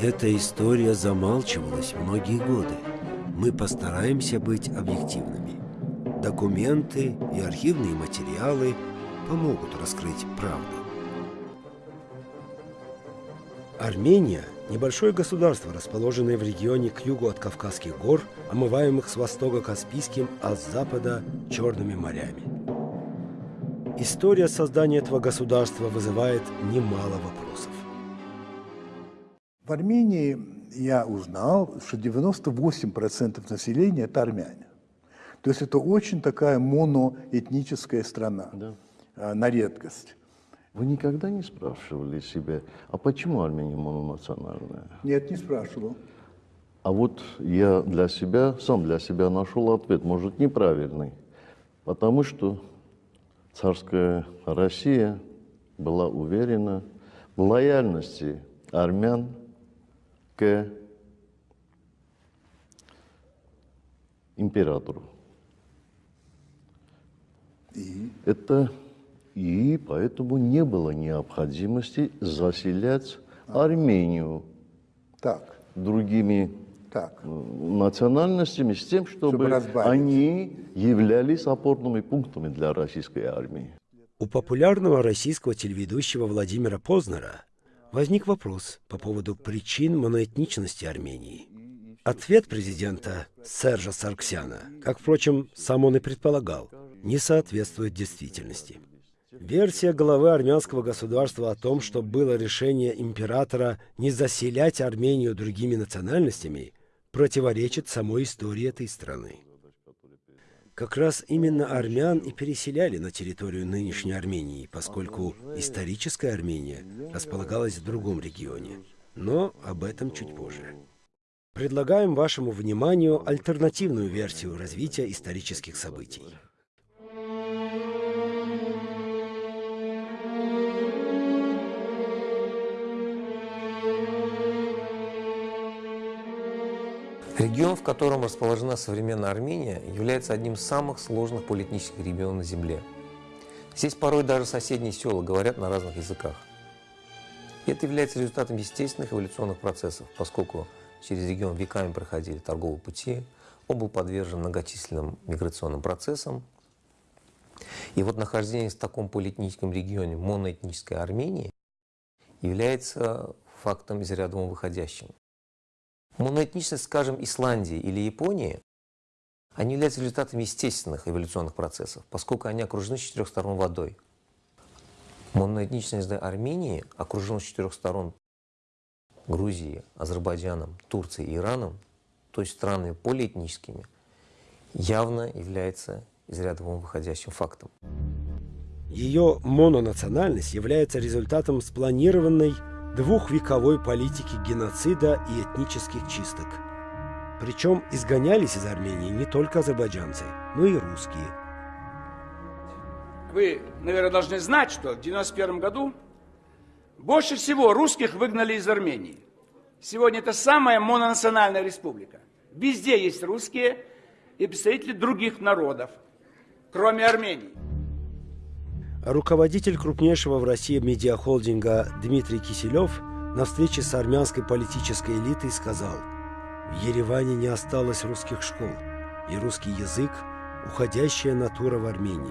Эта история замалчивалась многие годы. Мы постараемся быть объективными. Документы и архивные материалы помогут раскрыть правду. Армения – небольшое государство, расположенное в регионе к югу от Кавказских гор, омываемых с востока Каспийским, а с запада – Черными морями. История создания этого государства вызывает немало вопросов. В Армении я узнал, что 98% населения – это армяне. То есть это очень такая моноэтническая страна да. А, на редкость. Вы никогда не спрашивали себя, а почему Армения мононациональная? Нет, не спрашивал. А вот я для себя, сам для себя нашел ответ, может, неправильный. Потому что царская Россия была уверена в лояльности армян к императору. И? Это и поэтому не было необходимости заселять Армению так. другими так. национальностями с тем, чтобы, чтобы они являлись опорными пунктами для российской армии. У популярного российского телеведущего Владимира Познера возник вопрос по поводу причин моноэтничности Армении. Ответ президента Сержа Сарксяна, как, впрочем, сам он и предполагал, не соответствует действительности. Версия главы армянского государства о том, что было решение императора не заселять Армению другими национальностями, противоречит самой истории этой страны. Как раз именно армян и переселяли на территорию нынешней Армении, поскольку историческая Армения располагалась в другом регионе. Но об этом чуть позже. Предлагаем вашему вниманию альтернативную версию развития исторических событий. Регион, в котором расположена современная Армения, является одним из самых сложных политических регионов на Земле. Здесь порой даже соседние села говорят на разных языках. И это является результатом естественных эволюционных процессов, поскольку через регион веками проходили торговые пути, он был подвержен многочисленным миграционным процессам. И вот нахождение в таком политическом регионе моноэтнической Армении является фактом из ряда выходящим. Моноэтничность, скажем, Исландии или Японии, они являются результатом естественных эволюционных процессов, поскольку они окружены с четырех сторон водой. Моноэтничность Армении окружена с четырех сторон Грузией, Азербайджаном, Турцией и Ираном, то есть странами полиэтническими, явно является из ряда вон выходящим фактом. Ее мононациональность является результатом спланированной двухвековой политики геноцида и этнических чисток. Причем изгонялись из Армении не только азербайджанцы, но и русские. Вы, наверное, должны знать, что в 91 году больше всего русских выгнали из Армении. Сегодня это самая мононациональная республика. Везде есть русские и представители других народов, кроме Армении. Руководитель крупнейшего в России медиахолдинга Дмитрий Киселев на встрече с армянской политической элитой сказал, «В Ереване не осталось русских школ, и русский язык – уходящая натура в Армении.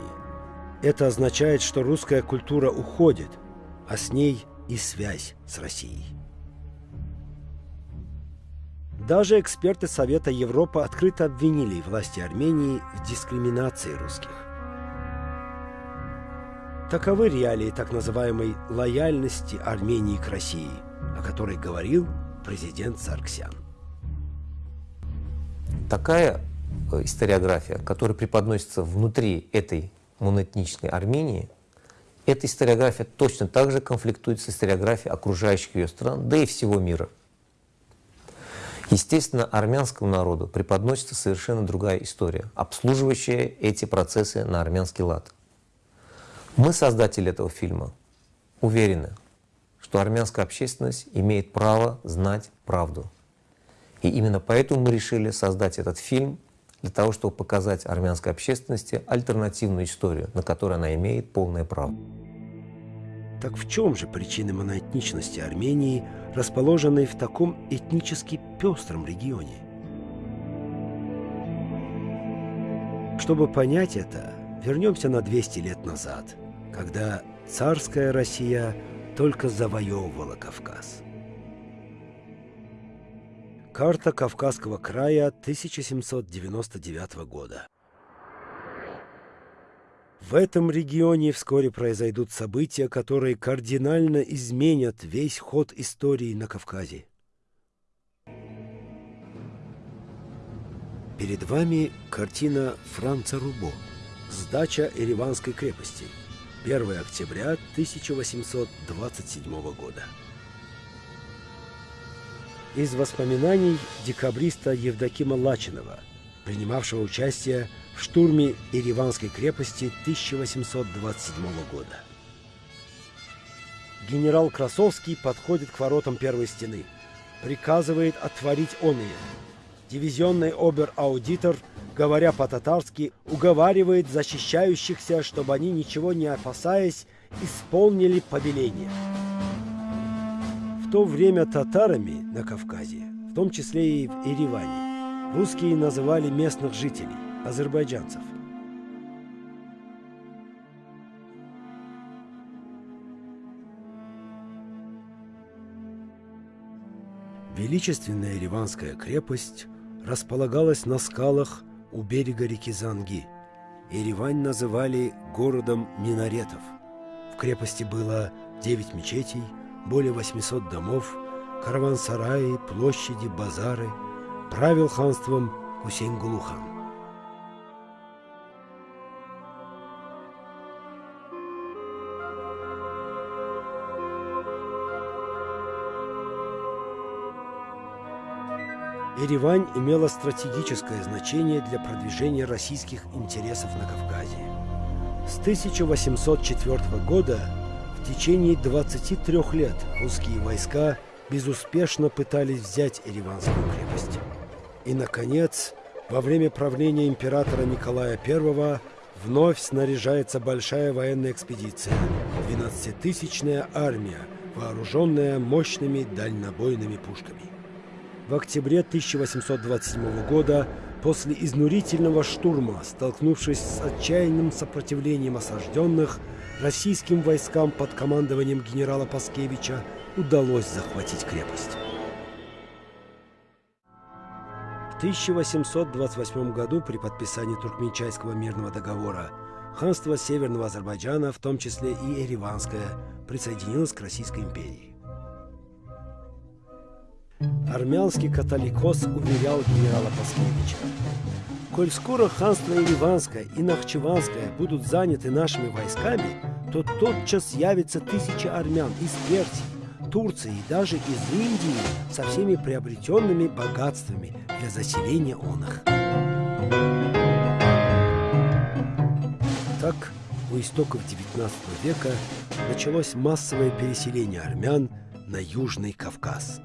Это означает, что русская культура уходит, а с ней и связь с Россией». Даже эксперты Совета Европы открыто обвинили власти Армении в дискриминации русских. Таковы реалии так называемой лояльности Армении к России, о которой говорил президент Сарксян. Такая э, историография, которая преподносится внутри этой моноэтнической Армении, эта историография точно так же конфликтует с историографией окружающих ее стран, да и всего мира. Естественно, армянскому народу преподносится совершенно другая история, обслуживающая эти процессы на армянский лад. Мы, создатели этого фильма, уверены, что армянская общественность имеет право знать правду. И именно поэтому мы решили создать этот фильм для того, чтобы показать армянской общественности альтернативную историю, на которую она имеет полное право. Так в чем же причины моноэтничности Армении, расположенной в таком этнически пестром регионе? Чтобы понять это, вернемся на 200 лет назад, когда царская Россия только завоевывала Кавказ. Карта Кавказского края 1799 года. В этом регионе вскоре произойдут события, которые кардинально изменят весь ход истории на Кавказе. Перед вами картина Франца Рубо «Сдача Ереванской крепости» 1 октября 1827 года. Из воспоминаний декабриста Евдокима Лачинова, принимавшего участие в штурме Ереванской крепости 1827 года. Генерал Красовский подходит к воротам первой стены, приказывает отворить он ее. Дивизионный обер-аудитор, говоря по-татарски, уговаривает защищающихся, чтобы они, ничего не опасаясь, исполнили повеление. В то время татарами на Кавказе, в том числе и в Ереване, русские называли местных жителей азербайджанцев. Величественная Ереванская крепость располагалась на скалах у берега реки Занги. Еревань называли городом минаретов. В крепости было 9 мечетей, более 800 домов, караван-сараи, площади, базары. Правил ханством Хусейн Еревань имела стратегическое значение для продвижения российских интересов на Кавказе. С 1804 года в течение 23 лет русские войска безуспешно пытались взять Ереванскую крепость. И, наконец, во время правления императора Николая I вновь снаряжается большая военная экспедиция, 12-тысячная армия, вооруженная мощными дальнобойными пушками. В октябре 1827 года, после изнурительного штурма, столкнувшись с отчаянным сопротивлением осажденных, российским войскам под командованием генерала Паскевича удалось захватить крепость. В 1828 году при подписании Туркменчайского мирного договора ханство Северного Азербайджана, в том числе и Ереванское, присоединилось к Российской империи. Армянский католикос уверял генерала Паскевича. Коль скоро ханство Ереванское и Нахчеванское будут заняты нашими войсками, то тотчас явится тысячи армян из Персии, Турции и даже из Индии со всеми приобретенными богатствами для заселения он. Так, у истоков XIX века началось массовое переселение армян на Южный Кавказ.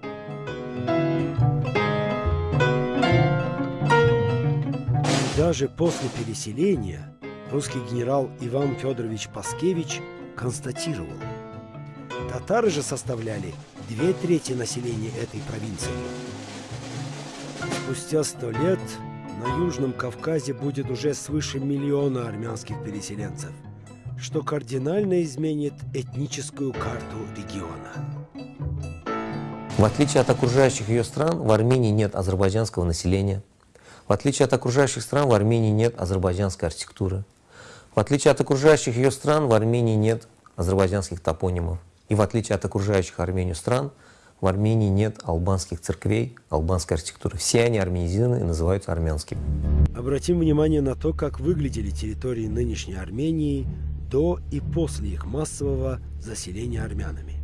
Даже после переселения русский генерал Иван Федорович Паскевич констатировал, татары же составляли две трети населения этой провинции. Спустя сто лет на Южном Кавказе будет уже свыше миллиона армянских переселенцев, что кардинально изменит этническую карту региона. В отличие от окружающих ее стран, в Армении нет азербайджанского населения. В отличие от окружающих стран, в Армении нет азербайджанской архитектуры. В отличие от окружающих ее стран, в Армении нет азербайджанских топонимов. И в отличие от окружающих Армению стран, в Армении нет албанских церквей, албанской архитектуры. Все они армянизированы и называются армянскими. Обратим внимание на то, как выглядели территории нынешней Армении до и после их массового заселения армянами.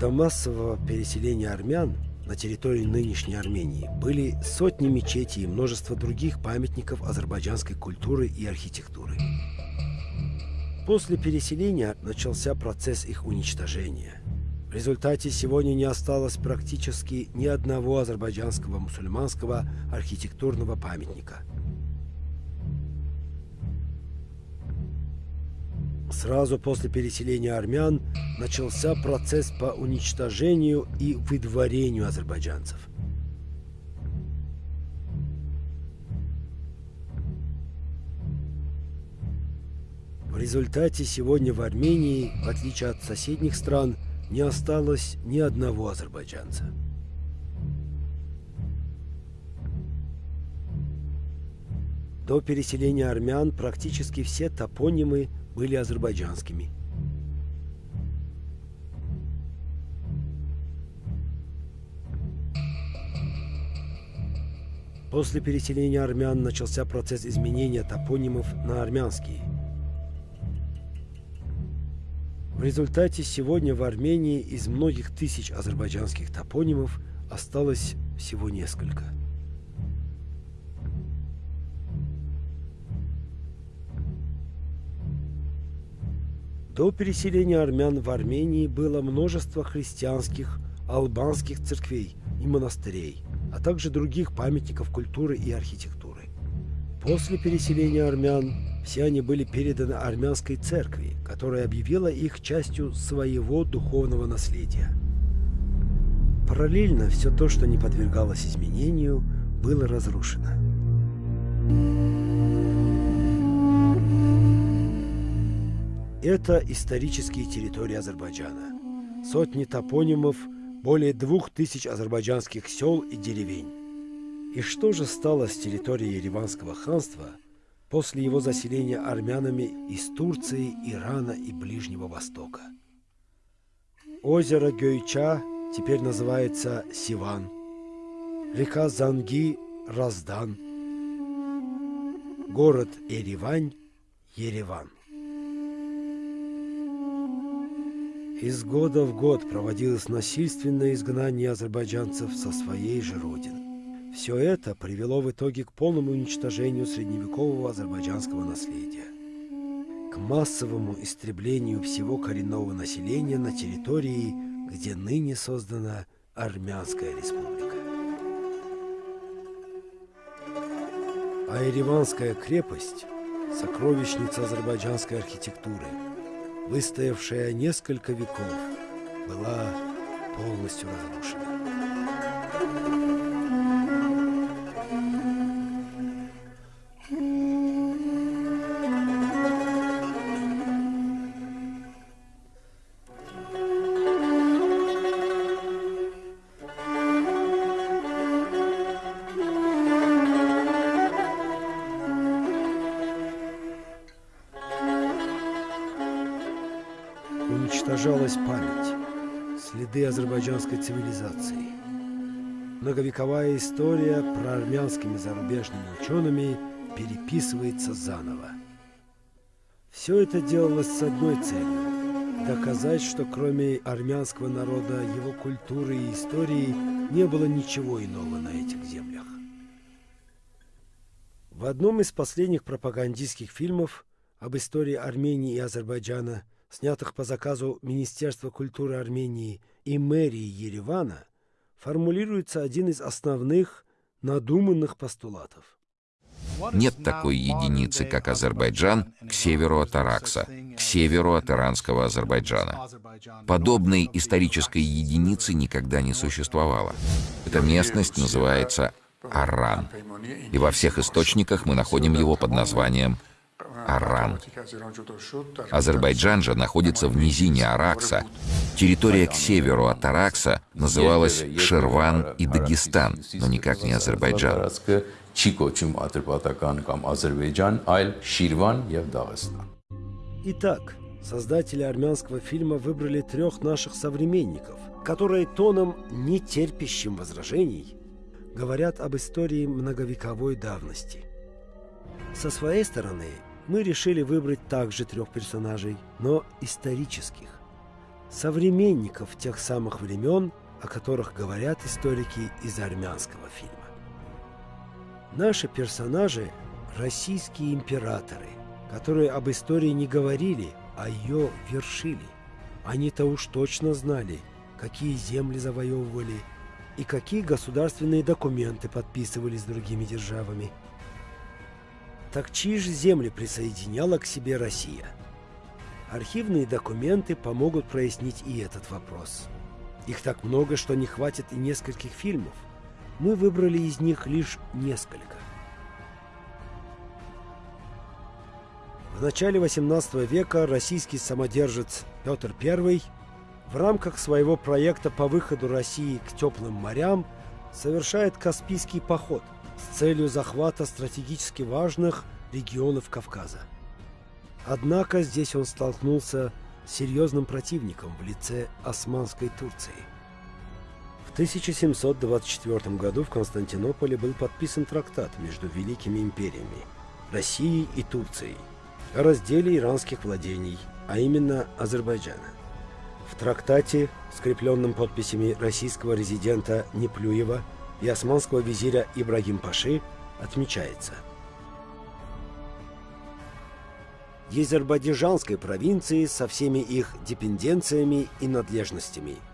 До массового переселения армян на территории нынешней Армении были сотни мечетей и множество других памятников азербайджанской культуры и архитектуры. После переселения начался процесс их уничтожения. В результате сегодня не осталось практически ни одного азербайджанского мусульманского архитектурного памятника. Сразу после переселения армян начался процесс по уничтожению и выдворению азербайджанцев. В результате сегодня в Армении, в отличие от соседних стран, не осталось ни одного азербайджанца. До переселения армян практически все топонимы были азербайджанскими. После переселения армян начался процесс изменения топонимов на армянские. В результате сегодня в Армении из многих тысяч азербайджанских топонимов осталось всего несколько. До переселения армян в Армении было множество христианских, албанских церквей и монастырей, а также других памятников культуры и архитектуры. После переселения армян все они были переданы армянской церкви, которая объявила их частью своего духовного наследия. Параллельно все то, что не подвергалось изменению, было разрушено. Это исторические территории Азербайджана. Сотни топонимов, более двух тысяч азербайджанских сел и деревень. И что же стало с территорией Ереванского ханства после его заселения армянами из Турции, Ирана и Ближнего Востока? Озеро Гёйча теперь называется Сиван. Река Занги – Раздан. Город Еревань – Ереван. Из года в год проводилось насильственное изгнание азербайджанцев со своей же родины. Все это привело в итоге к полному уничтожению средневекового азербайджанского наследия, к массовому истреблению всего коренного населения на территории, где ныне создана Армянская республика. А Ереванская крепость – сокровищница азербайджанской архитектуры – выстоявшая несколько веков, была полностью разрушена. Уничтожалась память, следы азербайджанской цивилизации. Многовековая история про армянскими зарубежными учеными переписывается заново. Все это делалось с одной целью – доказать, что кроме армянского народа, его культуры и истории не было ничего иного на этих землях. В одном из последних пропагандистских фильмов об истории Армении и Азербайджана – снятых по заказу Министерства культуры Армении и мэрии Еревана, формулируется один из основных надуманных постулатов. Нет такой единицы, как Азербайджан, к северу от Аракса, к северу от иранского Азербайджана. Подобной исторической единицы никогда не существовало. Эта местность называется Аран. И во всех источниках мы находим его под названием Аран. Азербайджан же находится в низине Аракса. Территория к северу от Аракса называлась Шерван и Дагестан, но никак не Азербайджан. Итак, создатели армянского фильма выбрали трех наших современников, которые тоном, не терпящим возражений, говорят об истории многовековой давности. Со своей стороны, мы решили выбрать также трех персонажей, но исторических. Современников тех самых времен, о которых говорят историки из армянского фильма. Наши персонажи – российские императоры, которые об истории не говорили, а ее вершили. Они-то уж точно знали, какие земли завоевывали и какие государственные документы подписывали с другими державами. Так чьи же земли присоединяла к себе Россия? Архивные документы помогут прояснить и этот вопрос. Их так много, что не хватит и нескольких фильмов. Мы выбрали из них лишь несколько. В начале XVIII века российский самодержец Петр I в рамках своего проекта по выходу России к теплым морям совершает Каспийский поход с целью захвата стратегически важных регионов Кавказа. Однако здесь он столкнулся с серьезным противником в лице Османской Турции. В 1724 году в Константинополе был подписан трактат между великими империями – Россией и Турцией – о разделе иранских владений, а именно Азербайджана. В трактате, скрепленном подписями российского резидента Неплюева и османского визиря Ибрагим Паши, отмечается Азербайджанской провинции со всеми их депенденциями и надлежностями –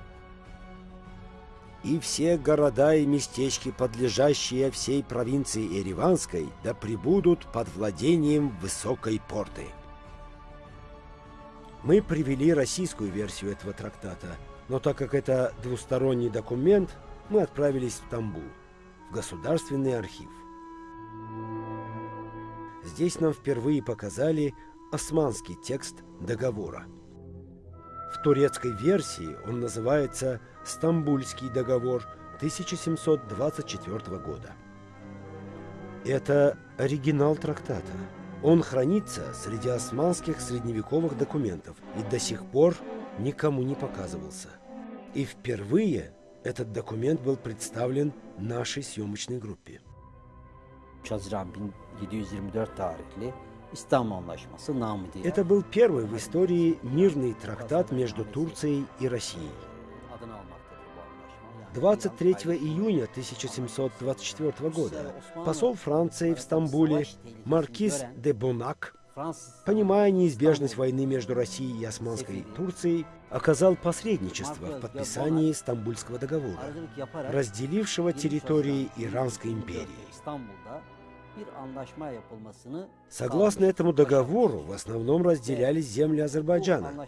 и все города и местечки, подлежащие всей провинции Ереванской, да пребудут под владением высокой порты. Мы привели российскую версию этого трактата, но так как это двусторонний документ, мы отправились в Стамбул, в Государственный архив. Здесь нам впервые показали османский текст договора. В турецкой версии он называется «Стамбульский договор» 1724 года. Это оригинал трактата. Он хранится среди османских средневековых документов и до сих пор никому не показывался. И впервые этот документ был представлен нашей съемочной группе. Haziran 1724 tarihli İstanbul Anlaşması namı. Это был первый в истории мирный трактат между Турцией и Россией. Adını almaktadır bu anlaşma. 23 июня 1724 года посол Франции в Стамбуле Маркиз де Бонак, Fransız понимая неизбежность войны между Россией и Османской Турцией, оказал посредничество в подписании Стамбульского договора, разделившего территории Иранской империи. Согласно этому договору, в основном разделялись земли Азербайджана,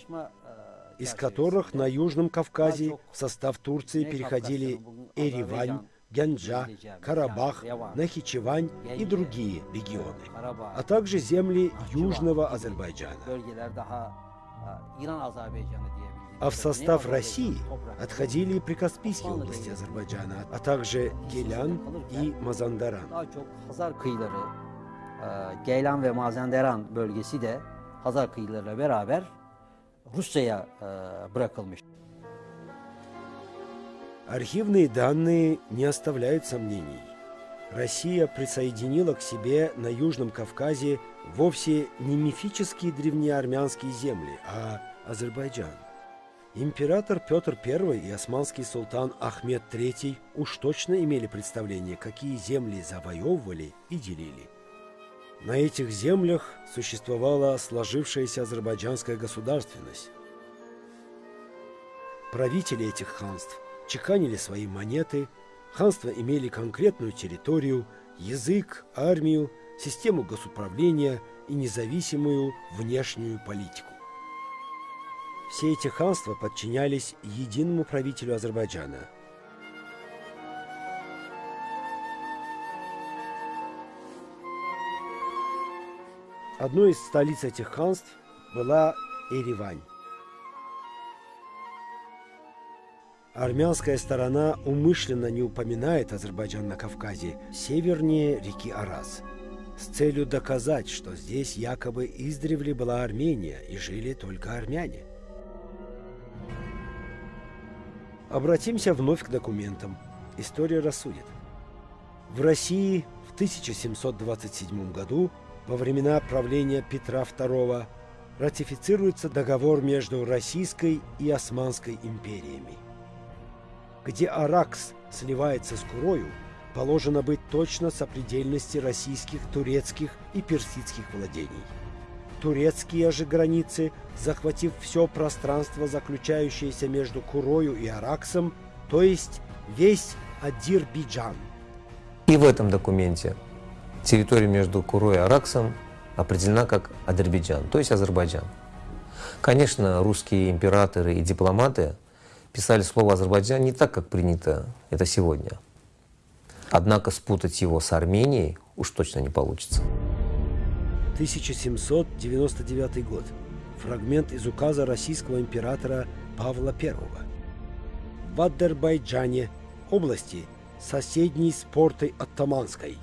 из которых на Южном Кавказе в состав Турции переходили Эривань, Гянджа, Карабах, Нахичевань и другие регионы, а также земли Южного Азербайджана. E, А в состав России отходили и прикаспийские области Азербайджана, а также Гелян и Мазандаран. E, Geylan ve Mazenderan bölgesi de Hazar kıyılarıyla beraber Rusya'ya e, bırakılmış. Архивные данные не оставляют сомнений. Россия присоединила к себе на Южном Кавказе вовсе не мифические древнеармянские земли, а Азербайджан. Император Петр I и османский султан Ахмед III уж точно имели представление, какие земли завоевывали и делили. На этих землях существовала сложившаяся азербайджанская государственность. Правители этих ханств чеканили свои монеты, ханства имели конкретную территорию, язык, армию, систему госуправления и независимую внешнюю политику. Все эти ханства подчинялись единому правителю Азербайджана. Одной из столиц этих ханств была Еревань. Армянская сторона умышленно не упоминает Азербайджан на Кавказе, севернее реки Араз, с целью доказать, что здесь якобы издревле была Армения и жили только армяне. Обратимся вновь к документам. История рассудит. В России в 1727 году, во времена правления Петра II, ратифицируется договор между Российской и Османской империями. Где Аракс сливается с Курою, положено быть точно сопредельности российских, турецких и персидских владений. турецкие же границы, захватив все пространство, заключающееся между Курою и Араксом, то есть весь Адирбиджан. И в этом документе территория между Курой и Араксом определена как Азербайджан, то есть Азербайджан. Конечно, русские императоры и дипломаты писали слово Азербайджан не так, как принято это сегодня. Однако спутать его с Арменией уж точно не получится. 1799 год. Фрагмент из указа российского императора Павла I. В Азербайджане, области, соседней с портой Оттаманской,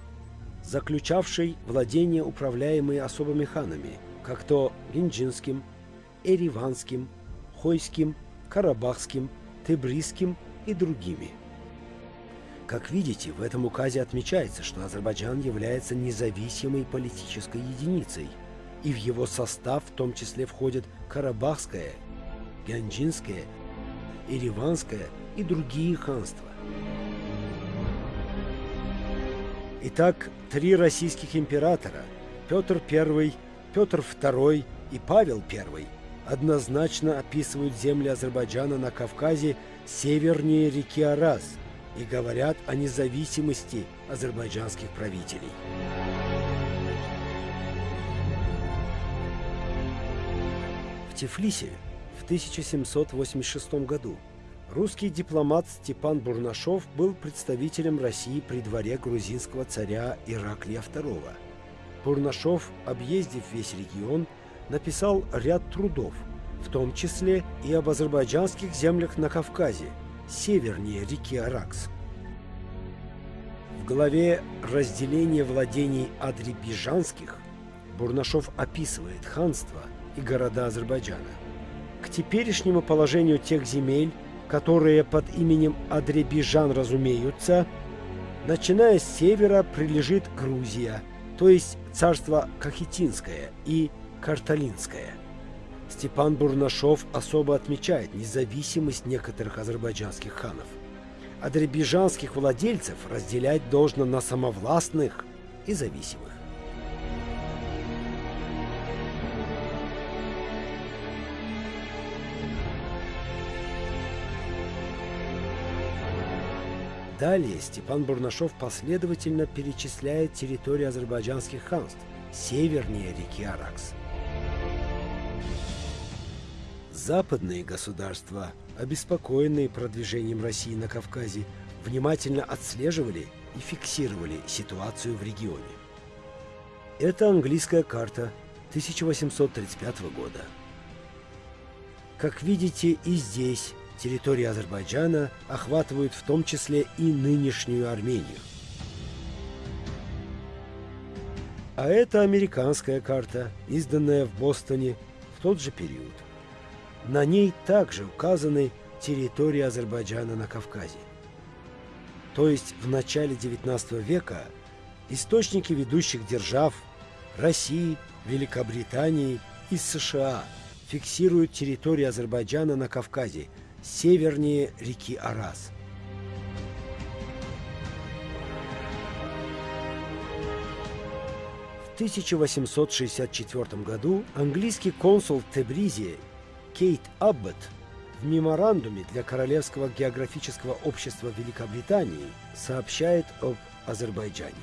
заключавшей владения, управляемые особыми ханами, как то Гинджинским, Эриванским, Хойским, Карабахским, Тебрисским и другими. Как видите, в этом указе отмечается, что Азербайджан является независимой политической единицей, и в его состав в том числе входят Карабахское, Гянджинское, Ереванское и другие ханства. Итак, три российских императора – Петр I, Петр II и Павел I – однозначно описывают земли Азербайджана на Кавказе севернее реки Араз и говорят о независимости азербайджанских правителей. В Тифлисе в 1786 году русский дипломат Степан Бурнашов был представителем России при дворе грузинского царя Ираклия II. Бурнашов, объездив весь регион, написал ряд трудов, в том числе и об азербайджанских землях на Кавказе, севернее реки Аракс. В главе «Разделение владений адребижанских» Бурнашов описывает ханство и города Азербайджана. К теперешнему положению тех земель, которые под именем Адребижан разумеются, начиная с севера прилежит Грузия, то есть царство Кахетинское и Карталинское. Степан Бурнашов особо отмечает независимость некоторых азербайджанских ханов. Адребижанских владельцев разделять должно на самовластных и зависимых. Далее Степан Бурнашов последовательно перечисляет территории азербайджанских ханств севернее реки Аракс. Западные государства, обеспокоенные продвижением России на Кавказе, внимательно отслеживали и фиксировали ситуацию в регионе. Это английская карта 1835 года. Как видите, и здесь территории Азербайджана охватывают в том числе и нынешнюю Армению. А это американская карта, изданная в Бостоне в тот же период. На ней также указаны территории Азербайджана на Кавказе. То есть в начале XIX века источники ведущих держав России, Великобритании и США фиксируют территории Азербайджана на Кавказе севернее реки Арас. В 1864 году английский консул в Тебризе Кейт Аббот в меморандуме для Королевского географического общества Великобритании сообщает об Азербайджане.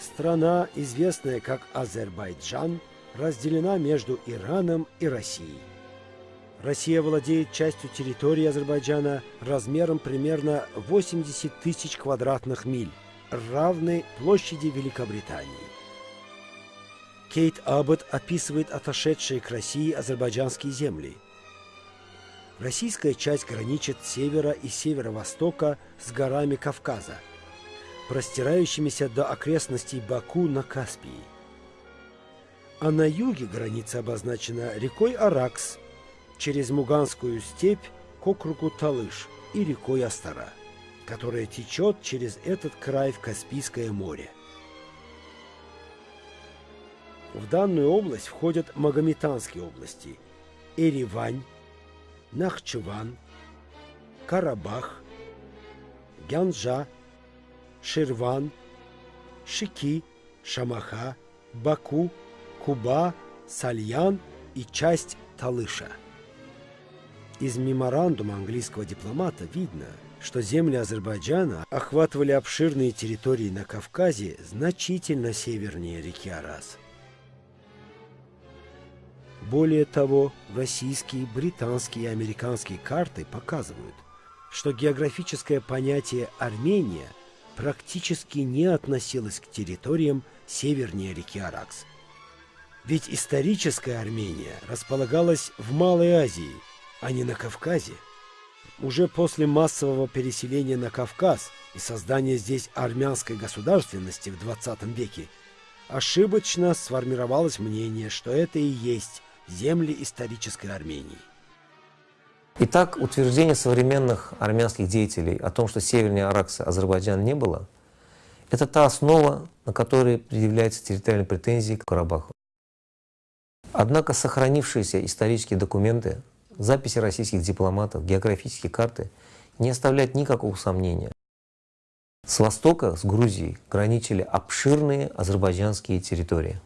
Страна, известная как Азербайджан, разделена между Ираном и Россией. Россия владеет частью территории Азербайджана размером примерно 80 тысяч квадратных миль равны площади Великобритании. Кейт Аббот описывает отошедшие к России азербайджанские земли. Российская часть граничит с севера и северо-востока с горами Кавказа, простирающимися до окрестностей Баку на Каспии. А на юге граница обозначена рекой Аракс, через Муганскую степь к округу Талыш и рекой Астара которая течет через этот край в Каспийское море. В данную область входят Магометанские области – Эревань, Нахчеван, Карабах, Гянджа, Ширван, Шики, Шамаха, Баку, Куба, Сальян и часть Талыша. Из меморандума английского дипломата видно, что земли Азербайджана охватывали обширные территории на Кавказе значительно севернее реки Арас. Более того, российские, британские и американские карты показывают, что географическое понятие «Армения» практически не относилось к территориям севернее реки Аракс. Ведь историческая Армения располагалась в Малой Азии, а не на Кавказе. Уже после массового переселения на Кавказ и создания здесь армянской государственности в 20 веке ошибочно сформировалось мнение, что это и есть земли исторической Армении. Итак, утверждение современных армянских деятелей о том, что севернее Аракса Азербайджана не было, это та основа, на которой предъявляются территориальные претензии к Карабаху. Однако сохранившиеся исторические документы, записи российских дипломатов, географические карты не оставляют никакого сомнения. С востока, с Грузией, граничили обширные азербайджанские территории.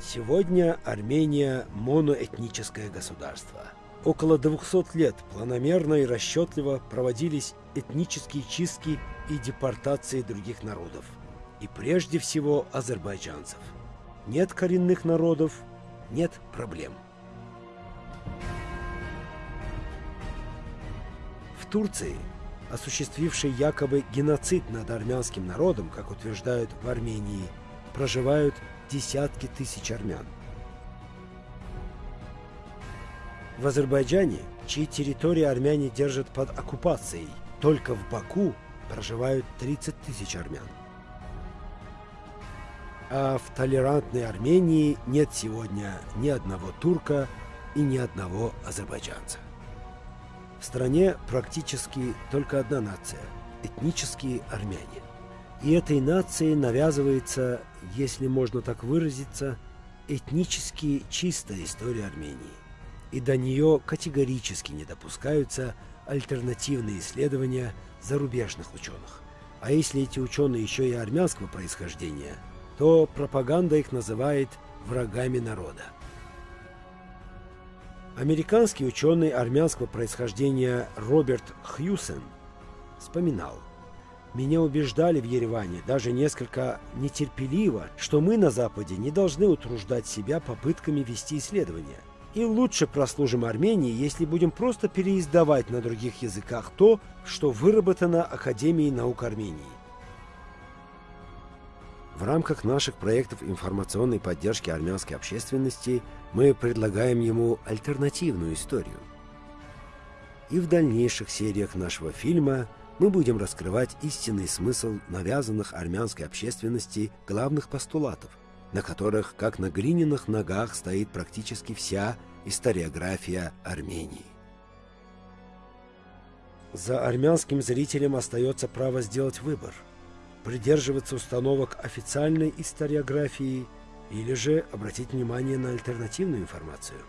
Сегодня Армения – моноэтническое государство. Около 200 лет планомерно и расчетливо проводились этнические чистки и депортации других народов. И прежде всего азербайджанцев. Нет коренных народов – нет проблем. Турции, осуществившей якобы геноцид над армянским народом, как утверждают в Армении, проживают десятки тысяч армян. В Азербайджане, чьи территории армяне держат под оккупацией, только в Баку проживают 30 тысяч армян. А в толерантной Армении нет сегодня ни одного турка и ни одного азербайджанца. В стране практически только одна нация – этнические армяне. И этой нации навязывается, если можно так выразиться, этнически чистая история Армении. И до нее категорически не допускаются альтернативные исследования зарубежных ученых. А если эти ученые еще и армянского происхождения, то пропаганда их называет врагами народа. Американский ученый армянского происхождения Роберт Хьюсен вспоминал, «Меня убеждали в Ереване, даже несколько нетерпеливо, что мы на Западе не должны утруждать себя попытками вести исследования. И лучше прослужим Армении, если будем просто переиздавать на других языках то, что выработано Академией наук Армении. В рамках наших проектов информационной поддержки армянской общественности мы предлагаем ему альтернативную историю. И в дальнейших сериях нашего фильма мы будем раскрывать истинный смысл навязанных армянской общественности главных постулатов, на которых, как на глиняных ногах, стоит практически вся историография Армении. За армянским зрителем остается право сделать выбор – придерживаться установок официальной историографии или же обратить внимание на альтернативную информацию.